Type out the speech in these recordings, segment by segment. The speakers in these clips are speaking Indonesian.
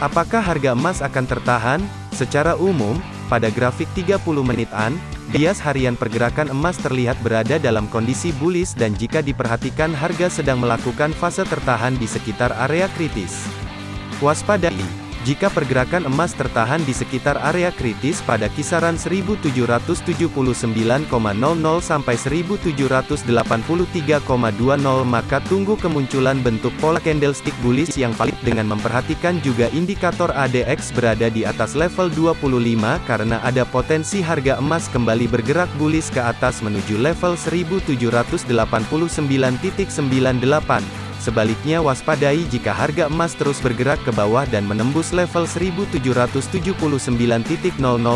Apakah harga emas akan tertahan? Secara umum, pada grafik 30 menitan, bias harian pergerakan emas terlihat berada dalam kondisi bullish dan jika diperhatikan harga sedang melakukan fase tertahan di sekitar area kritis. Waspadai jika pergerakan emas tertahan di sekitar area kritis pada kisaran 1779,00 sampai 1783,20 maka tunggu kemunculan bentuk pola candlestick bullish yang valid dengan memperhatikan juga indikator ADX berada di atas level 25 karena ada potensi harga emas kembali bergerak bullish ke atas menuju level 1789.98. Sebaliknya waspadai jika harga emas terus bergerak ke bawah dan menembus level 1779.00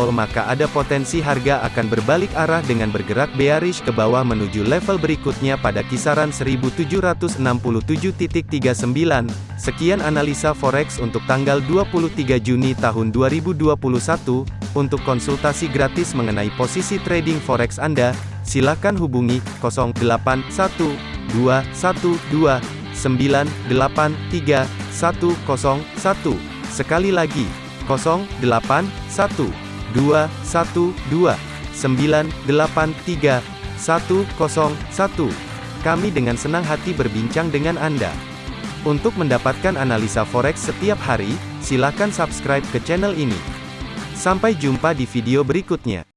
maka ada potensi harga akan berbalik arah dengan bergerak bearish ke bawah menuju level berikutnya pada kisaran 1767.39. Sekian analisa forex untuk tanggal 23 Juni tahun 2021. Untuk konsultasi gratis mengenai posisi trading forex Anda, silakan hubungi 081212 983 101. Sekali lagi, 081 212 983 101. Kami dengan senang hati berbincang dengan Anda. Untuk mendapatkan analisa forex setiap hari, silakan subscribe ke channel ini. Sampai jumpa di video berikutnya.